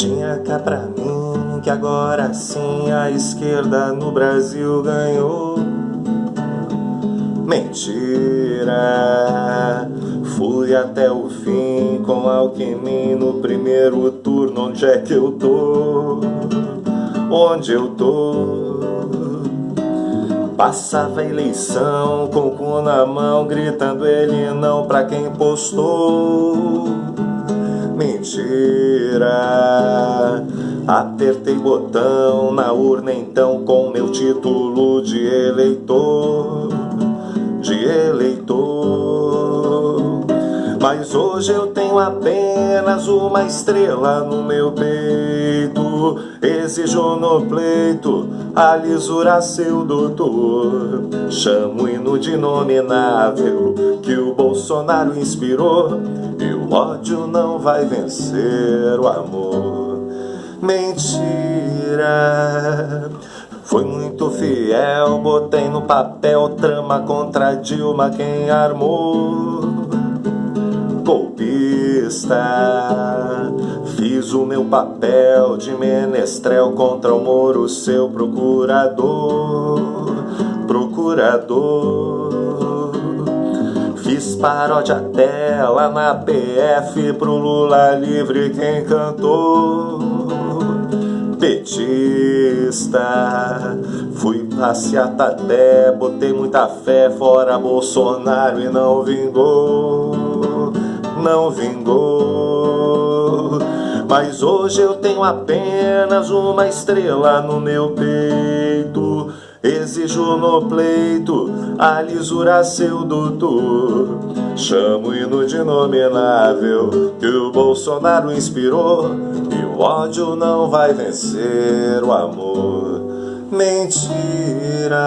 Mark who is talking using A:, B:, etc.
A: Tinha cá pra mim que agora sim a esquerda no Brasil ganhou. Mentira, fui até o fim com Alckmin no primeiro turno. Onde é que eu tô? Onde eu tô? Passava a eleição com o cu na mão, gritando ele não pra quem postou. Mentira, apertei botão na urna então com meu título de eleitor, de eleitor. Mas hoje eu tenho apenas uma estrela no meu peito. Exijo no pleito a lisura seu doutor. Chamo hino de nominável que o Bolsonaro inspirou. E o ódio não vai vencer o amor Mentira Fui muito fiel, botei no papel trama contra Dilma quem armou golpista. Fiz o meu papel de menestrel contra o Moro, seu procurador, procurador. Fiz paródia lá na PF pro Lula livre quem cantou. Petista, fui passeata até, botei muita fé fora Bolsonaro e não vingou não vingou. Mas hoje eu tenho apenas uma estrela no meu peito. Exijo no pleito a lisura seu doutor. Chamo hino de nominável que o Bolsonaro inspirou. O ódio não vai vencer o amor. Mentira.